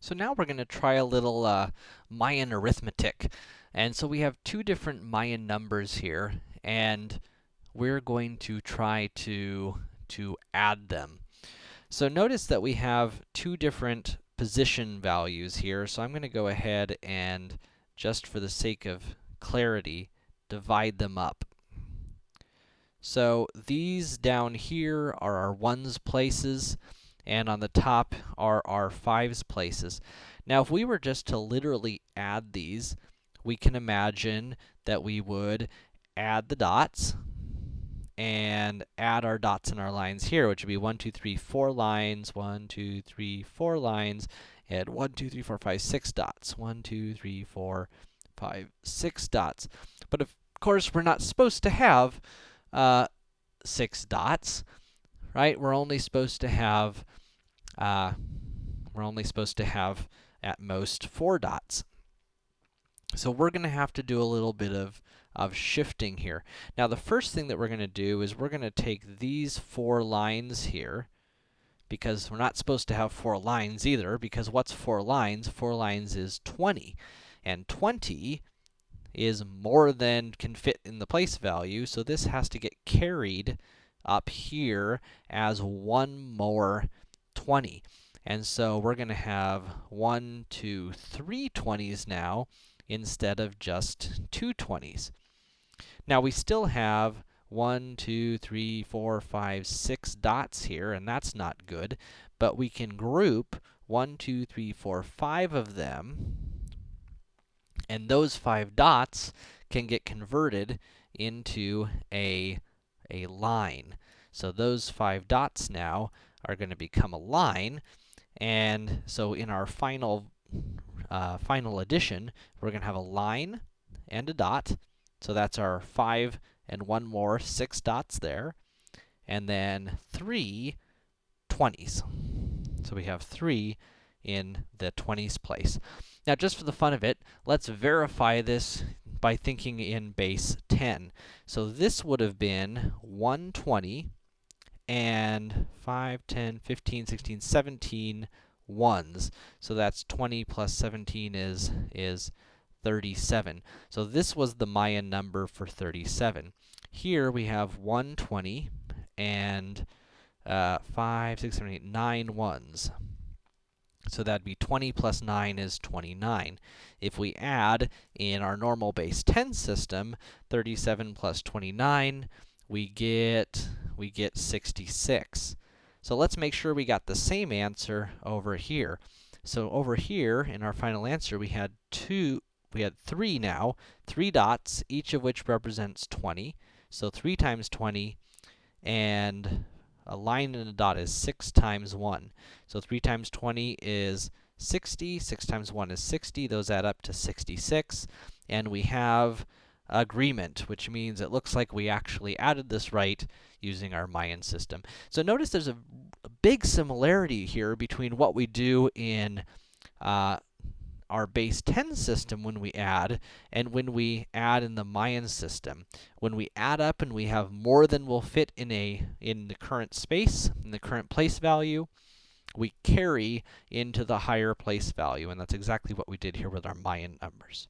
So now we're going to try a little uh, Mayan arithmetic. And so we have two different Mayan numbers here, and we're going to try to, to add them. So notice that we have two different position values here, so I'm going to go ahead and, just for the sake of clarity, divide them up. So these down here are our ones places, and on the top are our fives places. Now, if we were just to literally add these, we can imagine that we would add the dots and add our dots and our lines here, which would be 1, 2, 3, 4 lines, 1, 2, 3, 4 lines, and 1, 2, 3, 4, 5, 6 dots. 1, 2, 3, 4, 5, 6 dots. But of course, we're not supposed to have uh, 6 dots, right? We're only supposed to have uh, we're only supposed to have at most four dots. So we're going to have to do a little bit of, of shifting here. Now, the first thing that we're going to do is we're going to take these four lines here, because we're not supposed to have four lines either, because what's four lines? Four lines is 20, and 20 is more than can fit in the place value, so this has to get carried up here as one more 20. And so we're going to have one, two, three 20s now instead of just two 20s. Now we still have one, two, three, four, five, six dots here, and that's not good. But we can group one, two, three, four, five of them, and those five dots can get converted into a, a line. So those five dots now are going to become a line. And so in our final, uh, final addition, we're going to have a line and a dot. So that's our 5 and one more, 6 dots there. And then three 20s. So we have 3 in the 20s place. Now, just for the fun of it, let's verify this by thinking in base 10. So this would have been 120 and 5, 10, 15, 16, 17 ones. So that's 20 plus 17 is, is 37. So this was the Mayan number for 37. Here we have 120 and uh, 5, 6, 7, 8, 9 ones. So that'd be 20 plus 9 is 29. If we add in our normal base 10 system, 37 plus 29, we get we get 66. So let's make sure we got the same answer over here. So over here, in our final answer, we had two, we had three now, three dots, each of which represents 20. So 3 times 20, and a line and a dot is 6 times 1. So 3 times 20 is 60, 6 times 1 is 60, those add up to 66, and we have agreement, which means it looks like we actually added this right using our Mayan system. So notice there's a, a big similarity here between what we do in uh, our base 10 system when we add, and when we add in the Mayan system. When we add up and we have more than will fit in a in the current space, in the current place value, we carry into the higher place value, and that's exactly what we did here with our Mayan numbers.